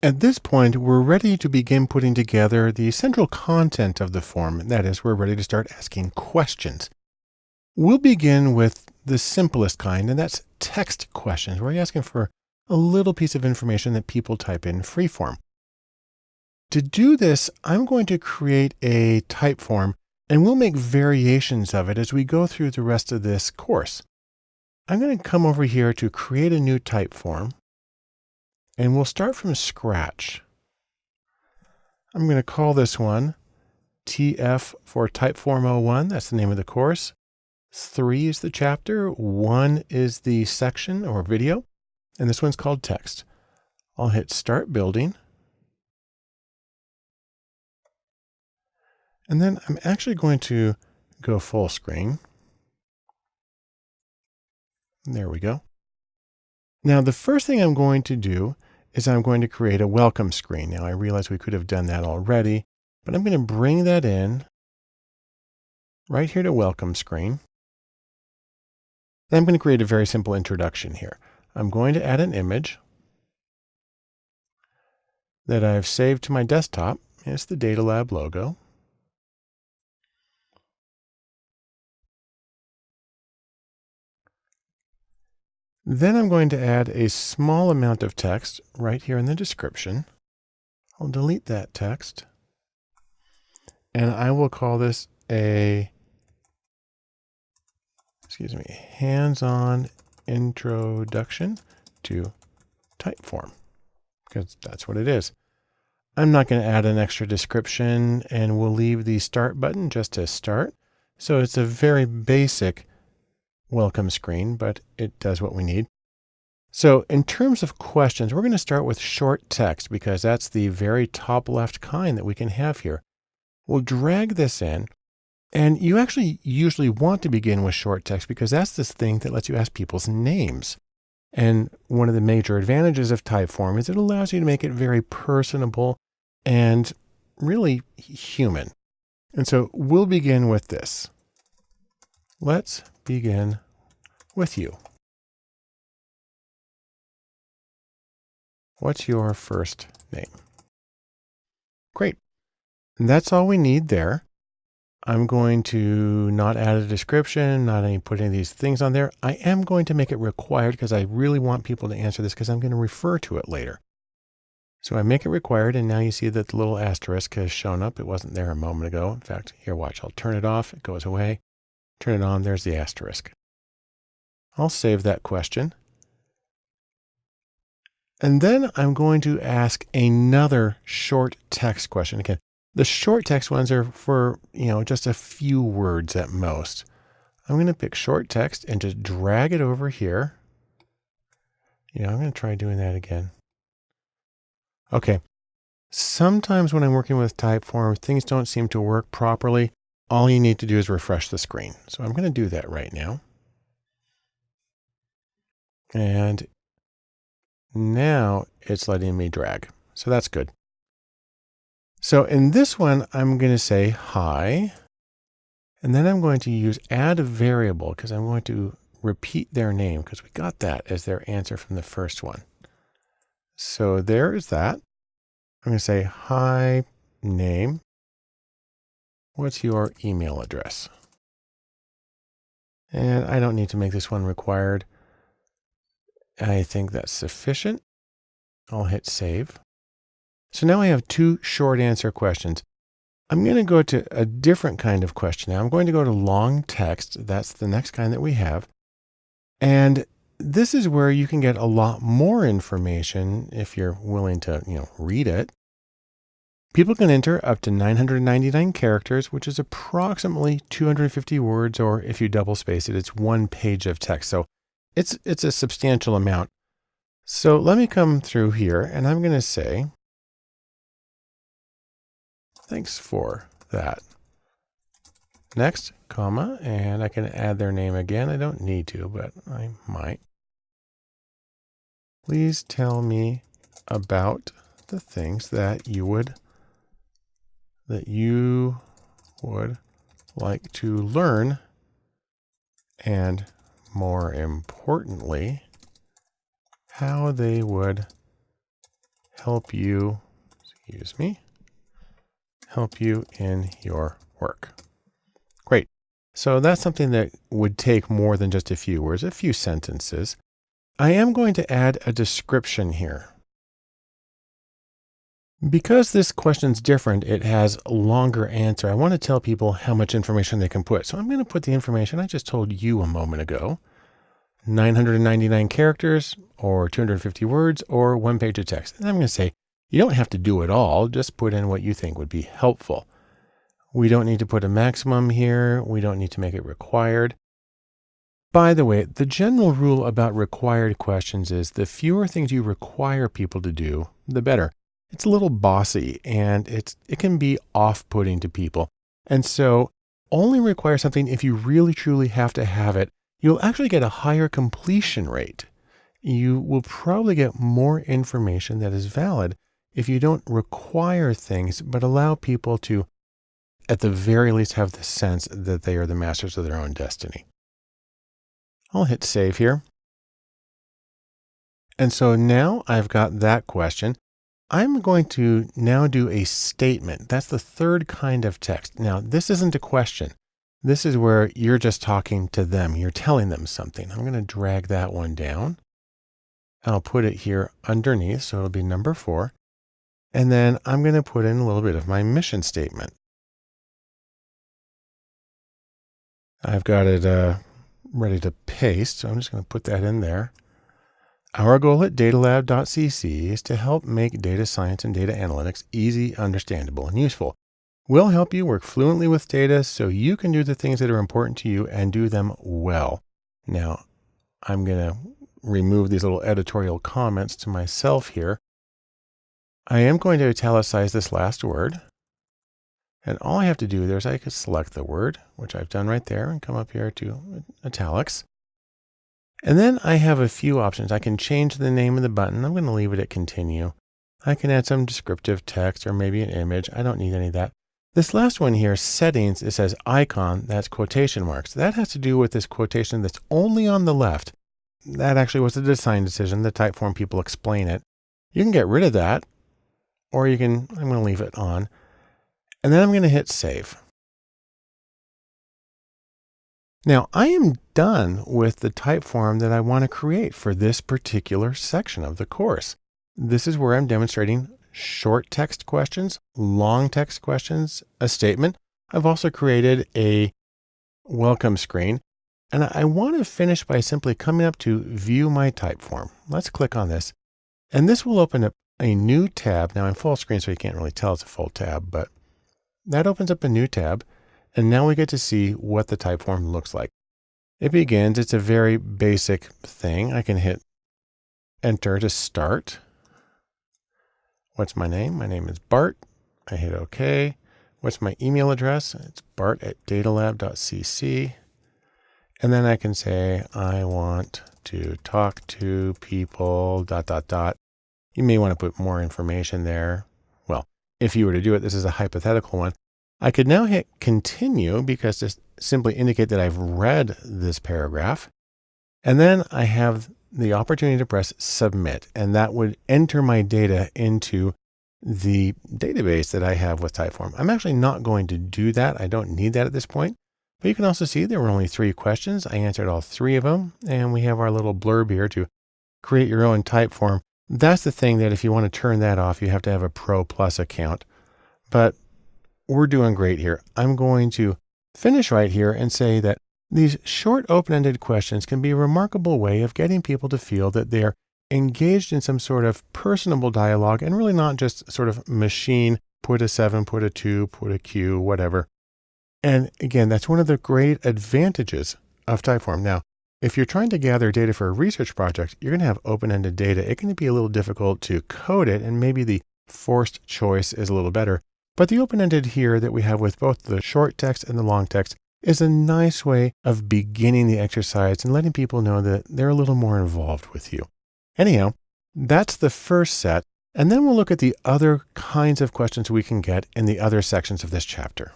At this point, we're ready to begin putting together the central content of the form. That is, we're ready to start asking questions. We'll begin with the simplest kind, and that's text questions. where We're asking for a little piece of information that people type in freeform. To do this, I'm going to create a Typeform and we'll make variations of it as we go through the rest of this course. I'm going to come over here to create a new Typeform and we'll start from scratch. I'm going to call this one TF for Typeform 01. That's the name of the course. Three is the chapter. One is the section or video. And this one's called text. I'll hit start building. And then I'm actually going to go full screen. There we go. Now, the first thing I'm going to do is I'm going to create a welcome screen. Now, I realize we could have done that already, but I'm going to bring that in right here to welcome screen. Then I'm going to create a very simple introduction here. I'm going to add an image that I've saved to my desktop. It's the Data Lab logo. Then I'm going to add a small amount of text right here in the description. I'll delete that text. And I will call this a, excuse me, hands-on introduction to Typeform, because that's what it is. I'm not going to add an extra description and we'll leave the start button just to start. So it's a very basic welcome screen, but it does what we need. So in terms of questions, we're going to start with short text because that's the very top left kind that we can have here. We'll drag this in and you actually usually want to begin with short text because that's this thing that lets you ask people's names. And one of the major advantages of Typeform is it allows you to make it very personable and really human. And so we'll begin with this. Let's begin with you. What's your first name? Great. And that's all we need there. I'm going to not add a description, not any, put any of these things on there. I am going to make it required because I really want people to answer this because I'm going to refer to it later. So I make it required and now you see that the little asterisk has shown up. It wasn't there a moment ago. In fact, here, watch, I'll turn it off. It goes away. Turn it on. There's the asterisk. I'll save that question. And then I'm going to ask another short text question. Again, the short text ones are for, you know, just a few words at most. I'm going to pick short text and just drag it over here. Yeah, I'm going to try doing that again. Okay. Sometimes when I'm working with Typeform, things don't seem to work properly. All you need to do is refresh the screen. So I'm going to do that right now. And now it's letting me drag. So that's good. So in this one, I'm going to say hi. And then I'm going to use add a variable because I'm going to repeat their name because we got that as their answer from the first one. So there is that. I'm going to say hi name. What's your email address? And I don't need to make this one required. I think that's sufficient. I'll hit save. So now I have two short answer questions. I'm going to go to a different kind of question now. I'm going to go to long text. That's the next kind that we have. And this is where you can get a lot more information if you're willing to, you know, read it. People can enter up to 999 characters, which is approximately 250 words, or if you double space it, it's one page of text. So it's, it's a substantial amount. So let me come through here and I'm going to say, thanks for that. Next, comma, and I can add their name again. I don't need to, but I might. Please tell me about the things that you would that you would like to learn and more importantly, how they would help you, excuse me, help you in your work. Great. So that's something that would take more than just a few words, a few sentences. I am going to add a description here. Because this question's different, it has a longer answer. I want to tell people how much information they can put. So I'm going to put the information I just told you a moment ago. 999 characters or 250 words or one page of text. And I'm going to say, you don't have to do it all. Just put in what you think would be helpful. We don't need to put a maximum here. We don't need to make it required. By the way, the general rule about required questions is the fewer things you require people to do, the better. It's a little bossy and it's, it can be off-putting to people. And so only require something if you really truly have to have it you'll actually get a higher completion rate. You will probably get more information that is valid if you don't require things, but allow people to, at the very least, have the sense that they are the masters of their own destiny. I'll hit save here. And so now I've got that question. I'm going to now do a statement. That's the third kind of text. Now, this isn't a question. This is where you're just talking to them. You're telling them something. I'm going to drag that one down. I'll put it here underneath. So it'll be number four. And then I'm going to put in a little bit of my mission statement. I've got it uh, ready to paste. So I'm just going to put that in there. Our goal at datalab.cc is to help make data science and data analytics easy, understandable, and useful. We'll help you work fluently with data so you can do the things that are important to you and do them well. Now, I'm going to remove these little editorial comments to myself here. I am going to italicize this last word. And all I have to do there is I could select the word, which I've done right there, and come up here to italics. And then I have a few options. I can change the name of the button. I'm going to leave it at continue. I can add some descriptive text or maybe an image. I don't need any of that. This last one here, settings, it says icon, that's quotation marks. That has to do with this quotation that's only on the left. That actually was a design decision. The Typeform people explain it. You can get rid of that, or you can, I'm going to leave it on. And then I'm going to hit save. Now I am done with the Typeform that I want to create for this particular section of the course. This is where I'm demonstrating short text questions, long text questions, a statement. I've also created a welcome screen. And I want to finish by simply coming up to view my Typeform. Let's click on this. And this will open up a new tab. Now I'm full screen, so you can't really tell it's a full tab, but that opens up a new tab. And now we get to see what the Typeform looks like. It begins, it's a very basic thing. I can hit enter to start. What's my name? My name is Bart. I hit OK. What's my email address? It's bart at datalab.cc. And then I can say, I want to talk to people, dot, dot, dot. You may want to put more information there. Well, if you were to do it, this is a hypothetical one. I could now hit continue because this simply indicate that I've read this paragraph. And then I have the opportunity to press submit, and that would enter my data into the database that I have with Typeform. I'm actually not going to do that. I don't need that at this point. But you can also see there were only three questions. I answered all three of them. And we have our little blurb here to create your own Typeform. That's the thing that if you want to turn that off, you have to have a Pro Plus account. But we're doing great here. I'm going to finish right here and say that these short open-ended questions can be a remarkable way of getting people to feel that they're engaged in some sort of personable dialogue and really not just sort of machine, put a seven, put a two, put a Q, whatever. And again, that's one of the great advantages of Typeform. Now, if you're trying to gather data for a research project, you're going to have open-ended data. It can be a little difficult to code it, and maybe the forced choice is a little better. But the open-ended here that we have with both the short text and the long text is a nice way of beginning the exercise and letting people know that they're a little more involved with you. Anyhow, that's the first set. And then we'll look at the other kinds of questions we can get in the other sections of this chapter.